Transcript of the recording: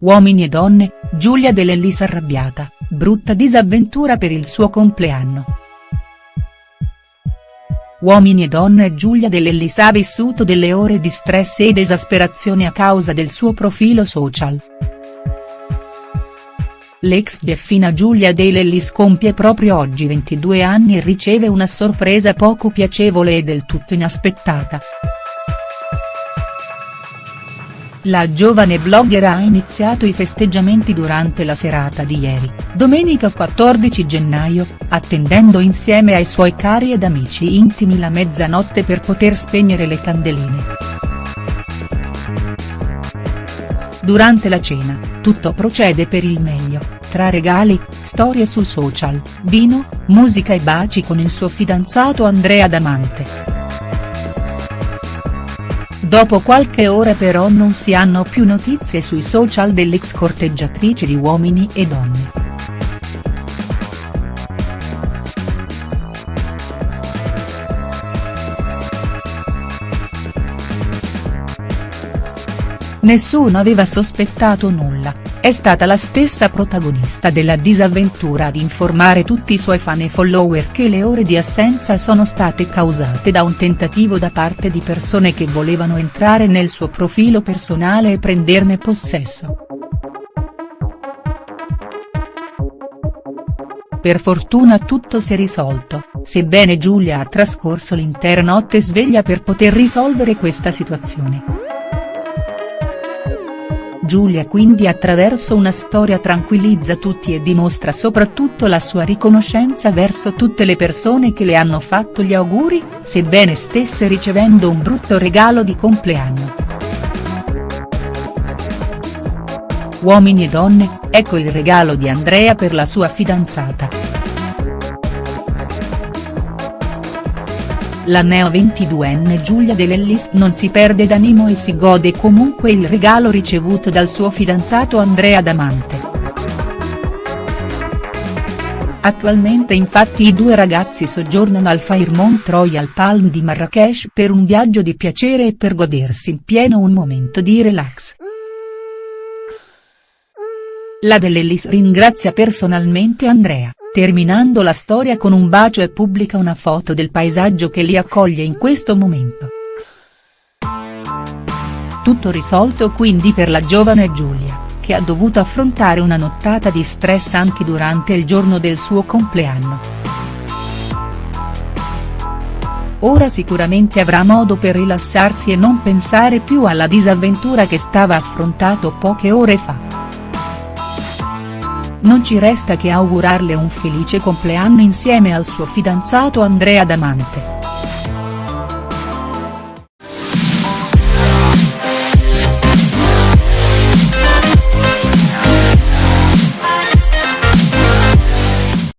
Uomini e donne, Giulia Dell'Ellis arrabbiata, brutta disavventura per il suo compleanno. Uomini e donne Giulia Dell'Ellis ha vissuto delle ore di stress ed esasperazione a causa del suo profilo social. L'ex Delfina Giulia Dell'Ellis compie proprio oggi 22 anni e riceve una sorpresa poco piacevole e del tutto inaspettata. La giovane blogger ha iniziato i festeggiamenti durante la serata di ieri, domenica 14 gennaio, attendendo insieme ai suoi cari ed amici intimi la mezzanotte per poter spegnere le candeline. Durante la cena, tutto procede per il meglio, tra regali, storie su social, vino, musica e baci con il suo fidanzato Andrea Damante. Dopo qualche ora però non si hanno più notizie sui social dell'ex corteggiatrice di Uomini e Donne. Nessuno aveva sospettato nulla, è stata la stessa protagonista della disavventura ad informare tutti i suoi fan e follower che le ore di assenza sono state causate da un tentativo da parte di persone che volevano entrare nel suo profilo personale e prenderne possesso. Per fortuna tutto si è risolto, sebbene Giulia ha trascorso l'intera notte sveglia per poter risolvere questa situazione. Giulia quindi attraverso una storia tranquillizza tutti e dimostra soprattutto la sua riconoscenza verso tutte le persone che le hanno fatto gli auguri, sebbene stesse ricevendo un brutto regalo di compleanno. Uomini e donne, ecco il regalo di Andrea per la sua fidanzata. La neo 22enne Giulia Dell'Ellis non si perde d'animo e si gode comunque il regalo ricevuto dal suo fidanzato Andrea Damante. Attualmente infatti i due ragazzi soggiornano al Fairmont Royal Palm di Marrakesh per un viaggio di piacere e per godersi in pieno un momento di relax. La Dell'Ellis ringrazia personalmente Andrea terminando la storia con un bacio e pubblica una foto del paesaggio che li accoglie in questo momento. Tutto risolto quindi per la giovane Giulia, che ha dovuto affrontare una nottata di stress anche durante il giorno del suo compleanno. Ora sicuramente avrà modo per rilassarsi e non pensare più alla disavventura che stava affrontando poche ore fa. Non ci resta che augurarle un felice compleanno insieme al suo fidanzato Andrea Damante.